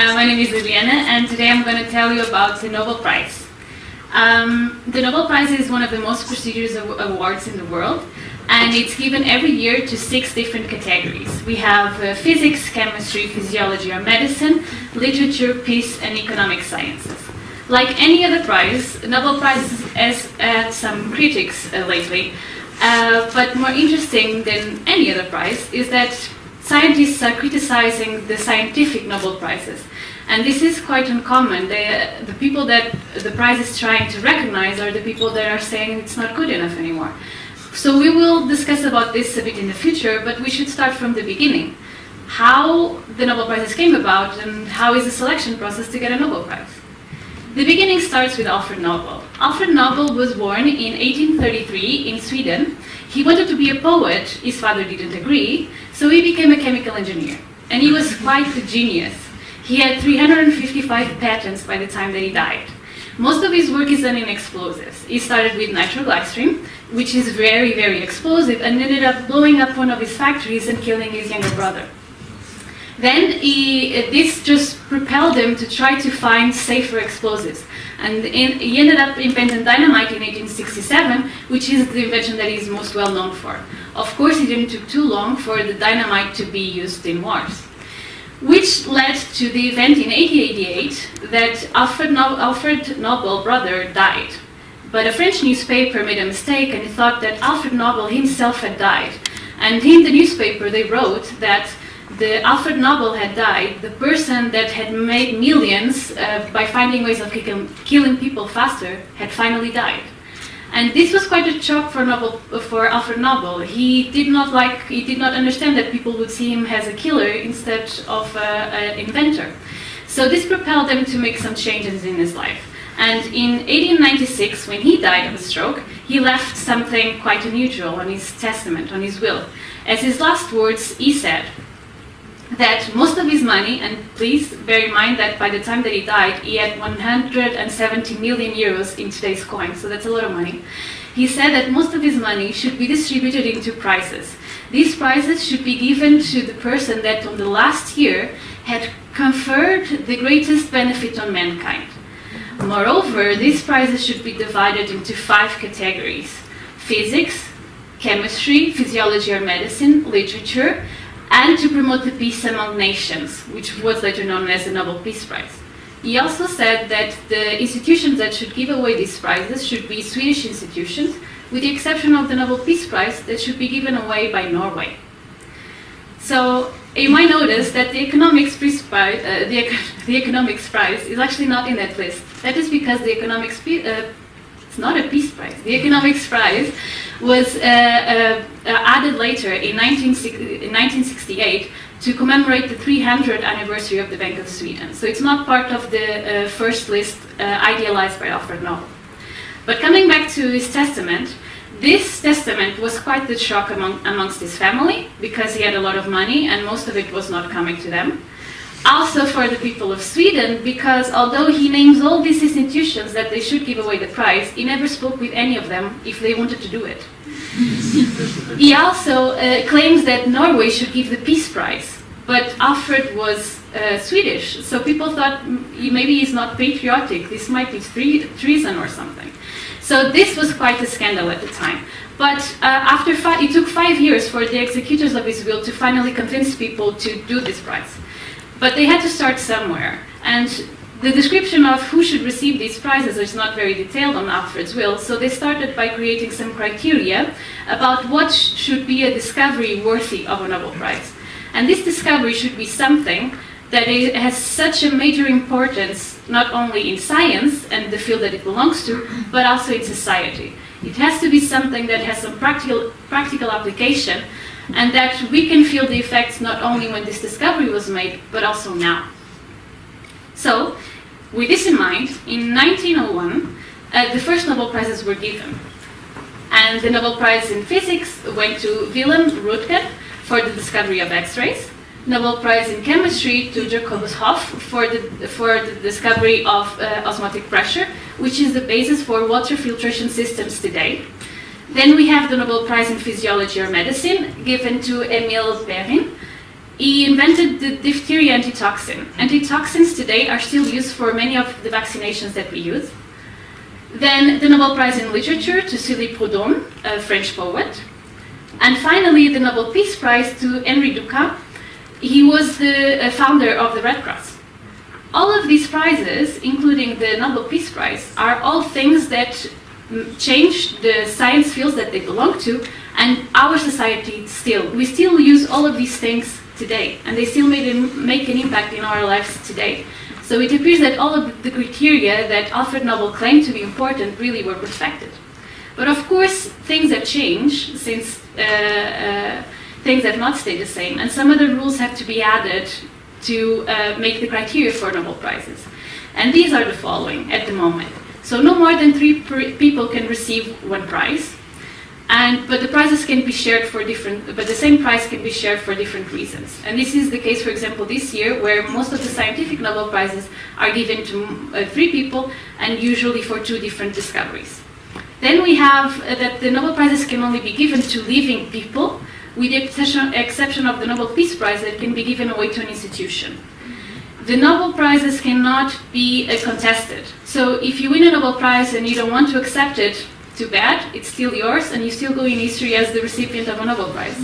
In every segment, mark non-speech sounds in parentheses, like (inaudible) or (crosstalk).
Uh, my name is Liliana and today I'm going to tell you about the Nobel Prize. Um, the Nobel Prize is one of the most prestigious awards in the world and it's given every year to six different categories. We have uh, physics, chemistry, physiology or medicine, literature, peace and economic sciences. Like any other prize, Nobel Prize has had some critics uh, lately, uh, but more interesting than any other prize is that scientists are criticizing the scientific Nobel Prizes. And this is quite uncommon. The, the people that the prize is trying to recognize are the people that are saying it's not good enough anymore. So we will discuss about this a bit in the future, but we should start from the beginning. How the Nobel Prizes came about and how is the selection process to get a Nobel Prize. The beginning starts with Alfred Nobel. Alfred Nobel was born in 1833 in Sweden. He wanted to be a poet, his father didn't agree, so he became a chemical engineer. And he was quite a genius. He had 355 patents by the time that he died. Most of his work is done in explosives. He started with nitroglycerin, which is very, very explosive, and ended up blowing up one of his factories and killing his younger brother. Then he, this just propelled him to try to find safer explosives. And in, he ended up inventing dynamite in 1867, which is the invention that he's most well known for. Of course, it didn't take too long for the dynamite to be used in wars. Which led to the event in 1888 that Alfred, no Alfred Nobel brother died. But a French newspaper made a mistake and thought that Alfred Nobel himself had died. And in the newspaper they wrote that the Alfred Nobel had died, the person that had made millions uh, by finding ways of killing people faster had finally died. And this was quite a shock for, Nobel, for Alfred Nobel. He did not like, he did not understand that people would see him as a killer instead of uh, an inventor. So this propelled him to make some changes in his life. And in 1896, when he died of a stroke, he left something quite unusual on his testament, on his will. As his last words, he said, that most of his money, and please bear in mind that by the time that he died, he had 170 million euros in today's coin, so that's a lot of money. He said that most of his money should be distributed into prizes. These prizes should be given to the person that on the last year had conferred the greatest benefit on mankind. Moreover, these prizes should be divided into five categories. Physics, chemistry, physiology or medicine, literature, and to promote the peace among nations, which was later known as the Nobel Peace Prize. He also said that the institutions that should give away these prizes should be Swedish institutions, with the exception of the Nobel Peace Prize that should be given away by Norway. So you might notice that the economics, prize, uh, the, (laughs) the, economics prize is actually not in that list. That is because the economics uh, it's not a peace prize. The economics prize was uh, uh, added later in, 19, in 1968 to commemorate the 300th anniversary of the Bank of Sweden. So it's not part of the uh, first list uh, idealized by Alfred Nobel. But coming back to his testament, this testament was quite the shock among, amongst his family because he had a lot of money and most of it was not coming to them also for the people of Sweden, because although he names all these institutions that they should give away the prize, he never spoke with any of them if they wanted to do it. he also uh, claims that Norway should give the Peace Prize, but Alfred was uh, Swedish, so people thought maybe he's not patriotic, this might be treason or something. So this was quite a scandal at the time. But uh, after it took five years for the executors of his will to finally convince people to do this prize. But they had to start somewhere. And the description of who should receive these prizes is not very detailed on Alfred's will, so they started by creating some criteria about what sh should be a discovery worthy of a Nobel Prize. And this discovery should be something that has such a major importance not only in science and the field that it belongs to, but also in society. It has to be something that has some practical, practical application and that we can feel the effects not only when this discovery was made, but also now. So, with this in mind, in 1901, uh, the first Nobel Prizes were given. And the Nobel Prize in Physics went to Wilhelm Röntgen for the discovery of X-rays, Nobel Prize in Chemistry to Jacobus Hoff for the, for the discovery of uh, osmotic pressure, which is the basis for water filtration systems today. Then we have the Nobel Prize in Physiology or Medicine, given to Emil Behring. he invented the diphtheria antitoxin. Antitoxins today are still used for many of the vaccinations that we use. Then the Nobel Prize in Literature to Sully Prudhomme, a French poet. And finally, the Nobel Peace Prize to Henri Dunant. He was the uh, founder of the Red Cross. All of these prizes, including the Nobel Peace Prize, are all things that change the science fields that they belong to and our society still. We still use all of these things today, and they still make, make an impact in our lives today. So it appears that all of the criteria that Alfred Nobel claimed to be important really were respected. But of course, things have changed since uh, uh, things have not stayed the same, and some other rules have to be added to uh, make the criteria for Nobel Prizes. And these are the following at the moment. So no more than three people can receive one prize. And, but the prizes can be shared for different, but the same prize can be shared for different reasons. And this is the case, for example, this year, where most of the scientific Nobel Prizes are given to uh, three people, and usually for two different discoveries. Then we have uh, that the Nobel Prizes can only be given to living people, with the exception of the Nobel Peace Prize that can be given away to an institution. The Nobel Prizes cannot be uh, contested. So if you win a Nobel Prize and you don't want to accept it, too bad, it's still yours, and you still go in history as the recipient of a Nobel Prize.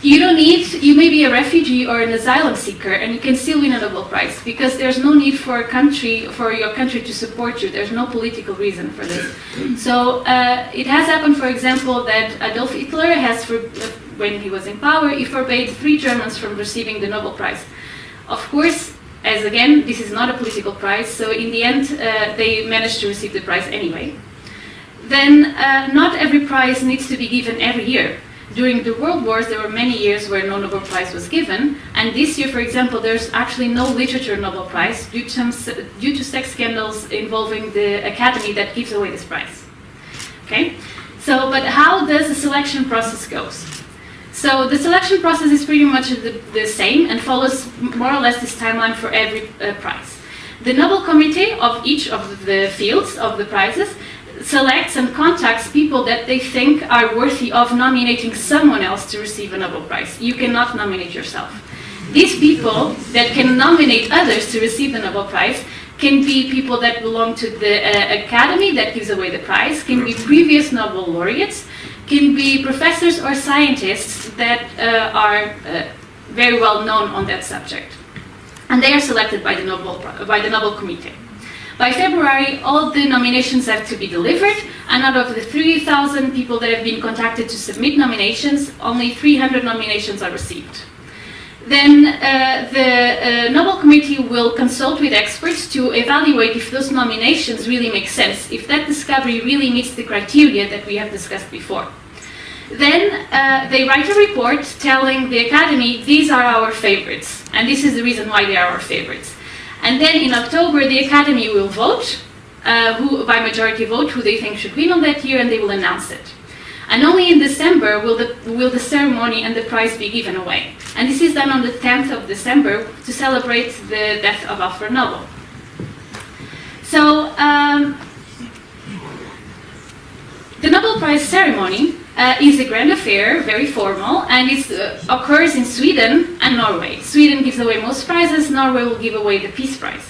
You don't need, you may be a refugee or an asylum seeker, and you can still win a Nobel Prize, because there's no need for a country, for your country to support you. There's no political reason for this. So uh, it has happened, for example, that Adolf Hitler has, for, when he was in power, he forbade three Germans from receiving the Nobel Prize. Of course, as again, this is not a political prize, so in the end, uh, they managed to receive the prize anyway then uh, not every prize needs to be given every year. During the World Wars, there were many years where no Nobel Prize was given, and this year, for example, there's actually no literature Nobel Prize due to, due to sex scandals involving the academy that gives away this prize. Okay, so but how does the selection process goes? So the selection process is pretty much the, the same and follows more or less this timeline for every uh, prize. The Nobel Committee of each of the fields of the prizes selects and contacts people that they think are worthy of nominating someone else to receive a Nobel Prize. You cannot nominate yourself. These people that can nominate others to receive the Nobel Prize can be people that belong to the uh, academy that gives away the prize, can be previous Nobel laureates, can be professors or scientists that uh, are uh, very well known on that subject. And they are selected by the Nobel, by the Nobel Committee. By February, all the nominations have to be delivered, and out of the 3,000 people that have been contacted to submit nominations, only 300 nominations are received. Then uh, the uh, Nobel Committee will consult with experts to evaluate if those nominations really make sense, if that discovery really meets the criteria that we have discussed before. Then uh, they write a report telling the Academy, these are our favorites, and this is the reason why they are our favorites. And then in October, the Academy will vote, uh, who, by majority vote, who they think should win on that year, and they will announce it. And only in December will the, will the ceremony and the prize be given away. And this is done on the 10th of December to celebrate the death of Alfred Nobel. So, um, the Nobel Prize ceremony uh, is a grand affair, very formal, and it uh, occurs in Sweden and Norway. Sweden gives away most prizes, Norway will give away the Peace Prize.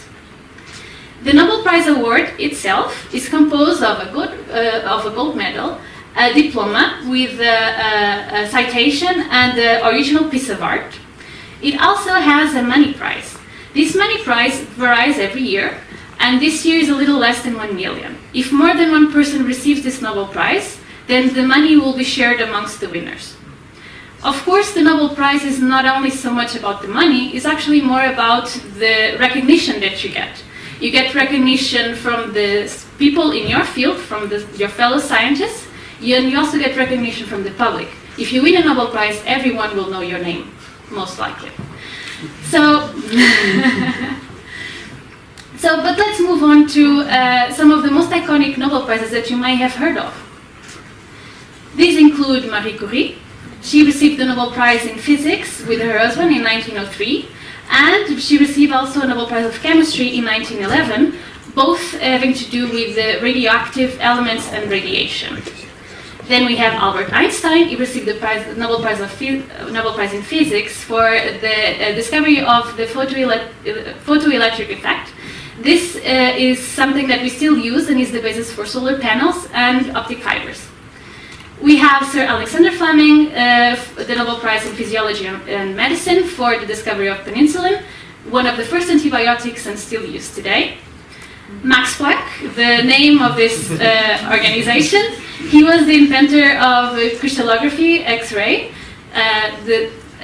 The Nobel Prize Award itself is composed of a, good, uh, of a gold medal, a diploma with a, a, a citation and the original piece of art. It also has a money prize. This money prize varies every year, and this year is a little less than 1 million. If more than one person receives this Nobel Prize, then the money will be shared amongst the winners. Of course, the Nobel Prize is not only so much about the money, it's actually more about the recognition that you get. You get recognition from the people in your field, from the, your fellow scientists, and you also get recognition from the public. If you win a Nobel Prize, everyone will know your name, most likely. So, (laughs) so but let's move on to uh, some of the most iconic Nobel Prizes that you might have heard of. These include Marie Curie. She received the Nobel Prize in Physics with her husband in 1903, and she received also a Nobel Prize of Chemistry in 1911, both having to do with the radioactive elements and radiation. Then we have Albert Einstein. He received the, prize, Nobel, prize Nobel Prize in Physics for the uh, discovery of the photoele photoelectric effect. This uh, is something that we still use and is the basis for solar panels and optic fibers. We have Sir Alexander Fleming, uh, the Nobel Prize in Physiology and Medicine for the discovery of penicillin, one of the first antibiotics and still used today. Max Planck, the name of this uh, organization, he was the inventor of crystallography, X-ray. Uh,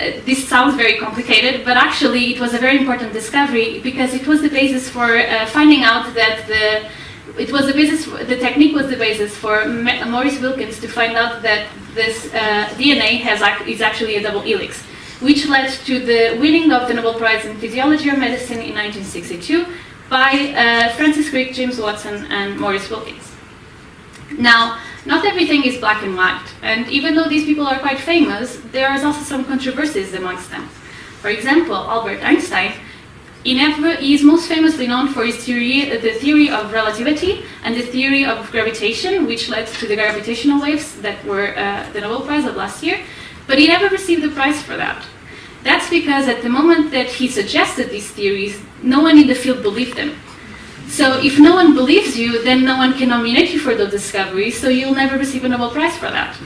uh, this sounds very complicated, but actually it was a very important discovery because it was the basis for uh, finding out that the it was the basis. The technique was the basis for Maurice Wilkins to find out that this uh, DNA has is actually a double helix, which led to the winning of the Nobel Prize in Physiology or Medicine in 1962 by uh, Francis Crick, James Watson, and Maurice Wilkins. Now, not everything is black and white, and even though these people are quite famous, there is also some controversies amongst them. For example, Albert Einstein he, never, he is most famously known for his theory, the theory of relativity and the theory of gravitation, which led to the gravitational waves that were uh, the Nobel Prize of last year, but he never received the prize for that. That's because at the moment that he suggested these theories, no one in the field believed them. So if no one believes you, then no one can nominate you for those discoveries, so you'll never receive a Nobel Prize for that.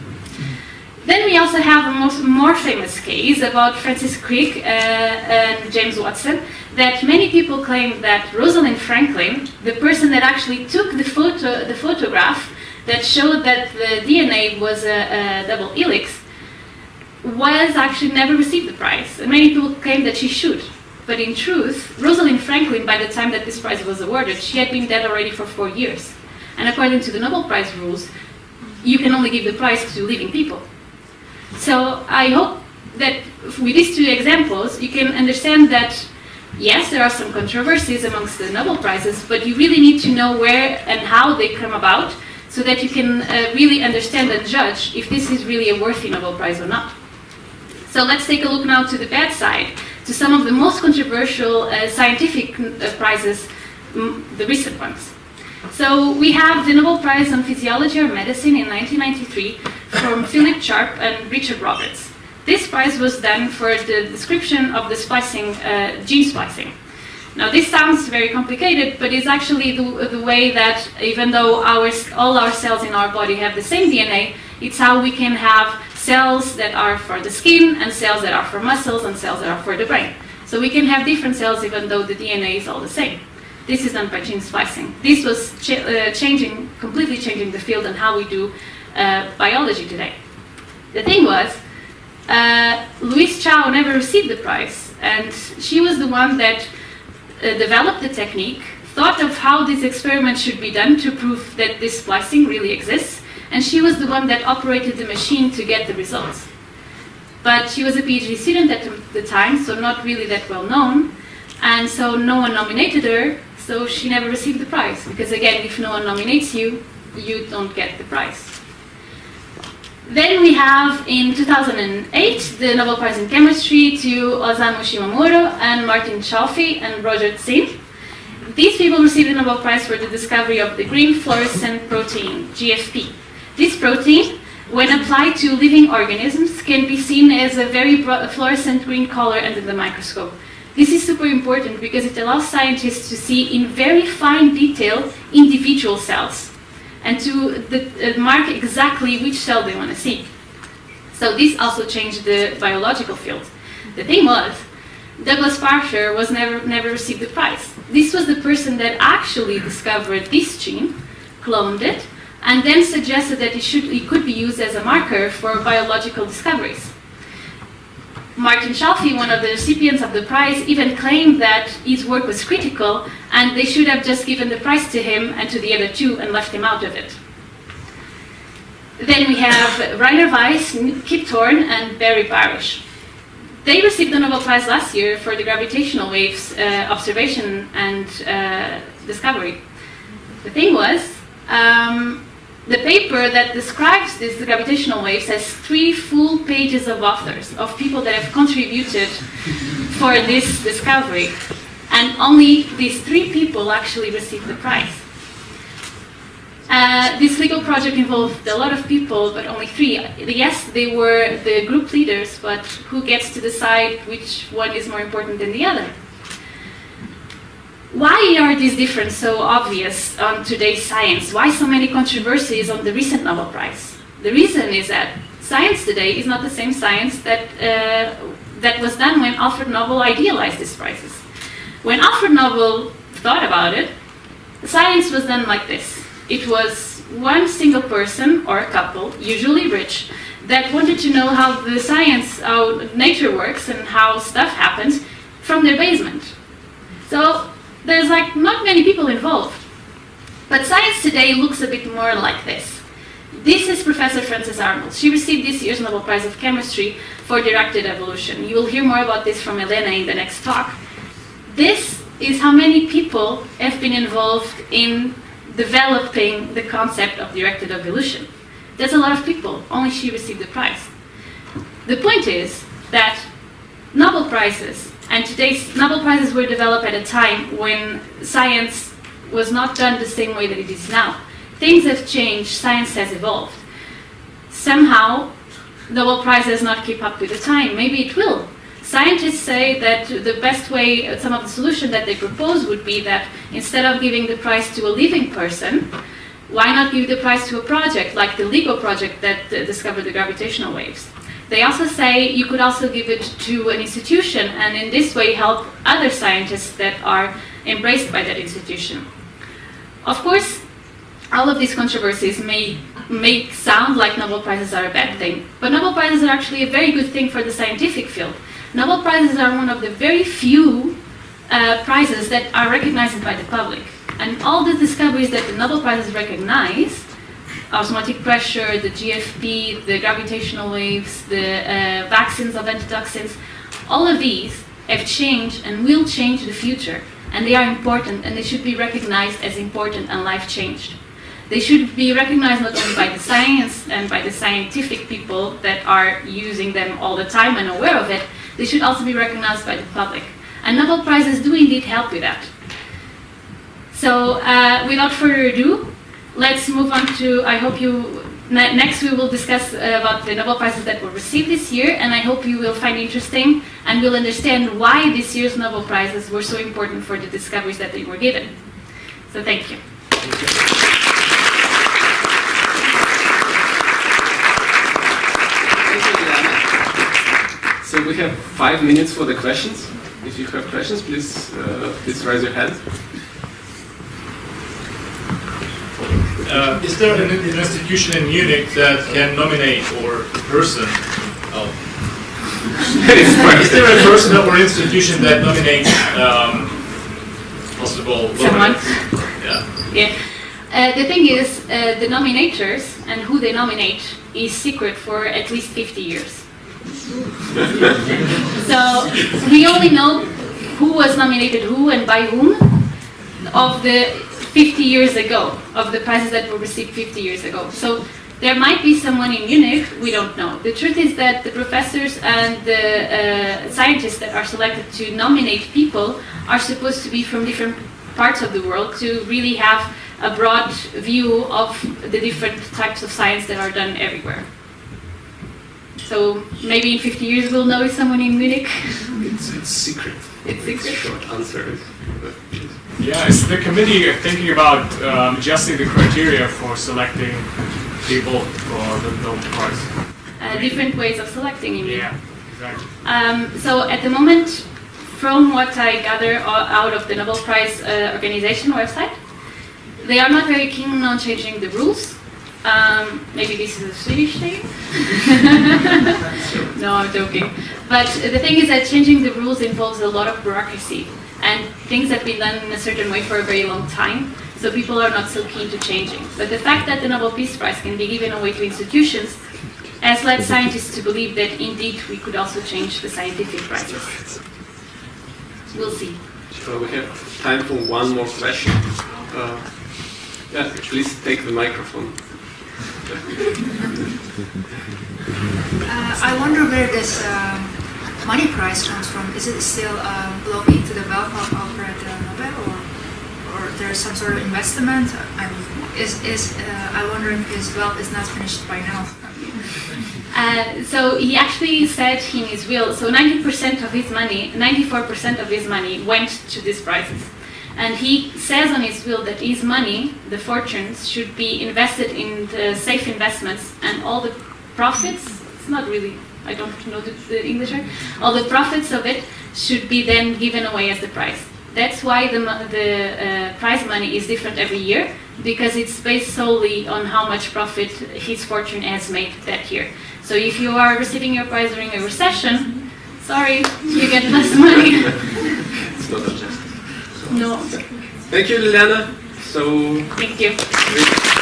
Then we also have a most, more famous case about Francis Crick uh, and James Watson, that many people claim that Rosalind Franklin, the person that actually took the photo, the photograph that showed that the DNA was a, a double helix, was actually never received the prize. And many people claim that she should. But in truth, Rosalind Franklin, by the time that this prize was awarded, she had been dead already for four years. And according to the Nobel Prize rules, you can only give the prize to living people. So I hope that with these two examples, you can understand that yes, there are some controversies amongst the Nobel Prizes, but you really need to know where and how they come about so that you can uh, really understand and judge if this is really a worthy Nobel Prize or not. So let's take a look now to the bad side, to some of the most controversial uh, scientific uh, prizes, the recent ones. So we have the Nobel Prize on Physiology or Medicine in 1993 from (laughs) Philip Sharp and Richard Roberts. This prize was then for the description of the splicing, uh, gene splicing. Now this sounds very complicated, but it's actually the, the way that even though our, all our cells in our body have the same DNA, it's how we can have cells that are for the skin and cells that are for muscles and cells that are for the brain. So we can have different cells even though the DNA is all the same. This is done by gene splicing. This was ch uh, changing, completely changing the field and how we do uh, biology today. The thing was, uh, Louise Chow never received the prize, and she was the one that uh, developed the technique, thought of how this experiment should be done to prove that this splicing really exists, and she was the one that operated the machine to get the results. But she was a PhD student at the time, so not really that well known, and so no one nominated her, so she never received the prize, because again, if no one nominates you, you don't get the prize. Then we have in 2008 the Nobel Prize in Chemistry to Osamu Shimomura and Martin Chalfie and Roger Tsien. These people received the Nobel Prize for the discovery of the green fluorescent protein, GFP. Protein, when applied to living organisms, can be seen as a very fluorescent green color under the microscope. This is super important because it allows scientists to see in very fine detail individual cells and to the, uh, mark exactly which cell they want to see. So this also changed the biological field. The thing was, Douglas Prasher was never, never received the prize. This was the person that actually discovered this gene, cloned it, and then suggested that it, should, it could be used as a marker for biological discoveries. Martin Chalfie, one of the recipients of the prize, even claimed that his work was critical and they should have just given the prize to him and to the other two and left him out of it. Then we have Rainer Weiss, Kip Thorne, and Barry Barish. They received the Nobel Prize last year for the gravitational waves uh, observation and uh, discovery. The thing was, um, the paper that describes these gravitational waves has three full pages of authors, of people that have contributed for this discovery. And only these three people actually received the prize. Uh, this LIGO project involved a lot of people, but only three. Yes, they were the group leaders, but who gets to decide which one is more important than the other? Why are these differences so obvious on today's science? Why so many controversies on the recent Nobel Prize? The reason is that science today is not the same science that, uh, that was done when Alfred Nobel idealized these prizes. When Alfred Nobel thought about it, science was done like this. It was one single person or a couple, usually rich, that wanted to know how the science, how nature works and how stuff happens from their basement. So there's like not many people involved. But science today looks a bit more like this. This is Professor Frances Arnold. She received this year's Nobel Prize of Chemistry for directed evolution. You will hear more about this from Elena in the next talk. This is how many people have been involved in developing the concept of directed evolution. There's a lot of people, only she received the prize. The point is that Nobel Prizes, and today's Nobel Prizes were developed at a time when science was not done the same way that it is now. Things have changed, science has evolved. Somehow, Nobel Prize does not keep up with the time. Maybe it will, Scientists say that the best way, some of the solution that they propose would be that instead of giving the prize to a living person, why not give the prize to a project like the LIGO project that uh, discovered the gravitational waves? They also say you could also give it to an institution and in this way help other scientists that are embraced by that institution. Of course, all of these controversies may make sound like Nobel Prizes are a bad thing, but Nobel Prizes are actually a very good thing for the scientific field. Nobel Prizes are one of the very few uh, prizes that are recognized by the public. And all the discoveries that the Nobel Prizes recognize, osmotic pressure, the GFP, the gravitational waves, the uh, vaccines of antitoxins, all of these have changed and will change the future. And they are important and they should be recognized as important and life-changed. They should be recognized not only by the science and by the scientific people that are using them all the time and aware of it, they should also be recognized by the public. And Nobel Prizes do indeed help with that. So uh, without further ado, let's move on to, I hope you, ne next we will discuss uh, about the Nobel Prizes that were received this year, and I hope you will find interesting and will understand why this year's Nobel Prizes were so important for the discoveries that they were given. So thank you. Thank you. So we have five minutes for the questions. If you have questions, please uh, please raise your hand. Uh, is there an, an, institution in Munich that can nominate or a person? Oh. (laughs) is there a person or institution that nominates um, possible Someone? Yeah. Yeah. Uh, the thing is, uh, the nominators and who they nominate is secret for at least 50 years (laughs) so we only know who was nominated who and by whom of the 50 years ago, of the prizes that were received 50 years ago. So there might be someone in Munich, we don't know. The truth is that the professors and the uh, scientists that are selected to nominate people are supposed to be from different parts of the world to really have a broad view of the different types of science that are done everywhere. So maybe in 50 years we'll know if someone in Munich. It's, it's secret. It's secret. Short answer. Yeah, is the committee are thinking about um, adjusting the criteria for selecting people for the Nobel Prize? Uh, different ways of selecting, you mean? Yeah, exactly. Um, so at the moment, from what I gather out of the Nobel Prize uh, organization website, they are not very keen on changing the rules. Um, maybe this is a Swedish thing. (laughs) (laughs) no, I'm joking. But the thing is that changing the rules involves a lot of bureaucracy. And things have been done in a certain way for a very long time, so people are not so keen to changing. But the fact that the Nobel Peace Prize can be given away to institutions has led scientists to believe that indeed we could also change the scientific prizes. We'll see. So we have time for one more question. Uh, yeah, please take the microphone. Uh, I wonder where this uh, money prize comes from. Is it still uh, belonging to the Alfred uh, Nobel, or, or there is some sort of investment? I mean, is is uh, I wonder if his is not finished by now. (laughs) Uh, so he actually said in his will, so 90% of his money, 94% of his money went to these prizes. And he says on his will that his money, the fortunes, should be invested in the safe investments and all the profits, it's not really, I don't know the, the English word, all the profits of it should be then given away as the prize. That's why the, the uh, prize money is different every year because it's based solely on how much profit his fortune has made that year. So if you are receiving your prize during a recession, sorry, you get less (laughs) money. It's not adjusted. no, Thank you, Liliana. So, thank you.